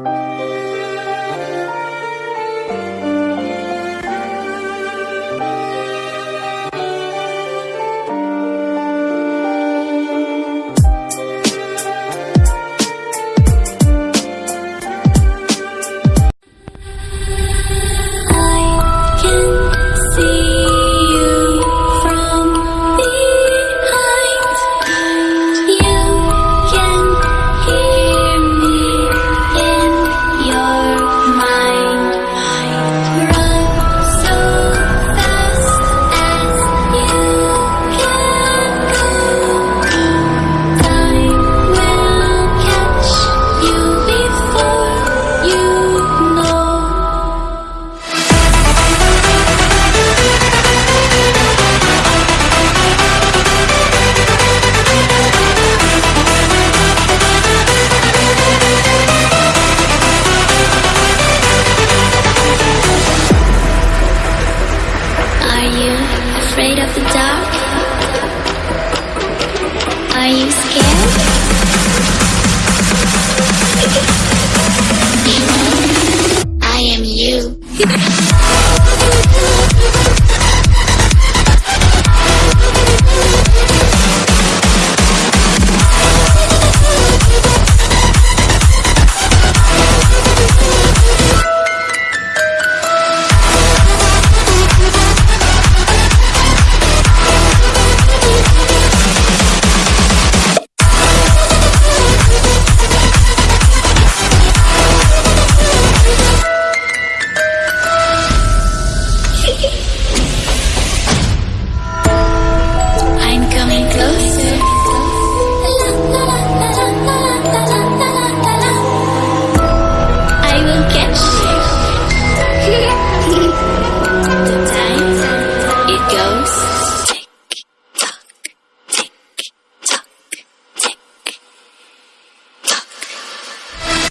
you. Are you scared? I am you.